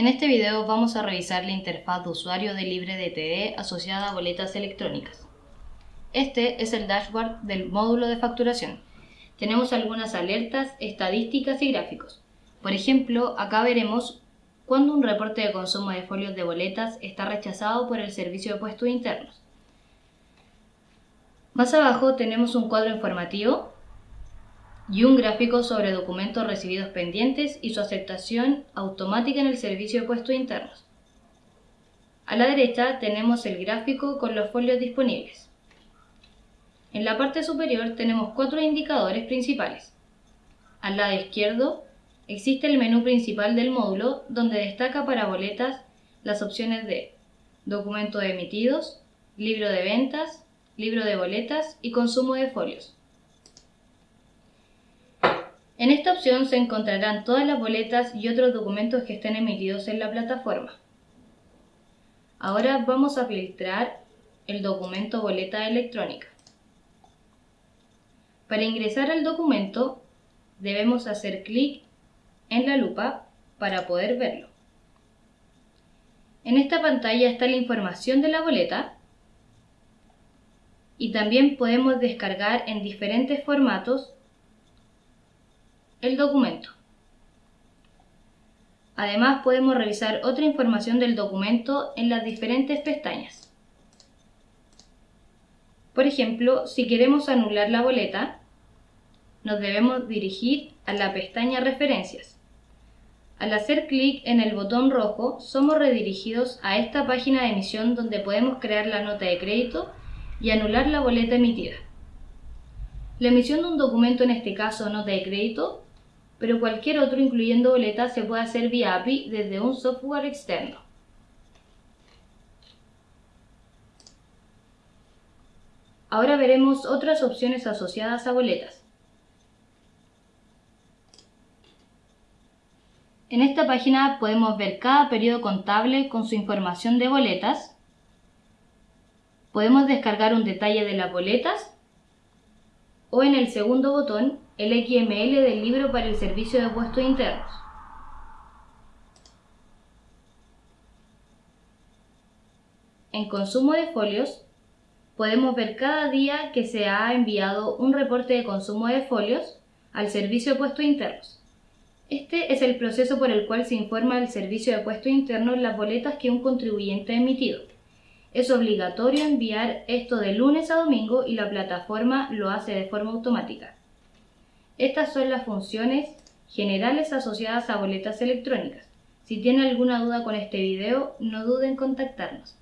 En este video vamos a revisar la interfaz de usuario de LibreDTD asociada a boletas electrónicas. Este es el dashboard del módulo de facturación. Tenemos algunas alertas, estadísticas y gráficos. Por ejemplo, acá veremos cuando un reporte de consumo de folios de boletas está rechazado por el servicio de puestos internos. Más abajo tenemos un cuadro informativo y un gráfico sobre documentos recibidos pendientes y su aceptación automática en el servicio de puestos internos. A la derecha tenemos el gráfico con los folios disponibles. En la parte superior tenemos cuatro indicadores principales. Al lado izquierdo existe el menú principal del módulo donde destaca para boletas las opciones de documentos emitidos, libro de ventas, libro de boletas y consumo de folios. En esta opción se encontrarán todas las boletas y otros documentos que estén emitidos en la plataforma. Ahora vamos a filtrar el documento boleta electrónica. Para ingresar al documento debemos hacer clic en la lupa para poder verlo. En esta pantalla está la información de la boleta y también podemos descargar en diferentes formatos el documento. Además podemos revisar otra información del documento en las diferentes pestañas. Por ejemplo, si queremos anular la boleta, nos debemos dirigir a la pestaña Referencias. Al hacer clic en el botón rojo, somos redirigidos a esta página de emisión donde podemos crear la nota de crédito y anular la boleta emitida. La emisión de un documento, en este caso nota de crédito, pero cualquier otro incluyendo boletas se puede hacer vía API desde un software externo. Ahora veremos otras opciones asociadas a boletas. En esta página podemos ver cada periodo contable con su información de boletas. Podemos descargar un detalle de las boletas o en el segundo botón el XML del libro para el servicio de puestos internos. En consumo de folios, podemos ver cada día que se ha enviado un reporte de consumo de folios al servicio de puestos internos. Este es el proceso por el cual se informa al servicio de puestos internos las boletas que un contribuyente ha emitido. Es obligatorio enviar esto de lunes a domingo y la plataforma lo hace de forma automática. Estas son las funciones generales asociadas a boletas electrónicas. Si tiene alguna duda con este video, no duden en contactarnos.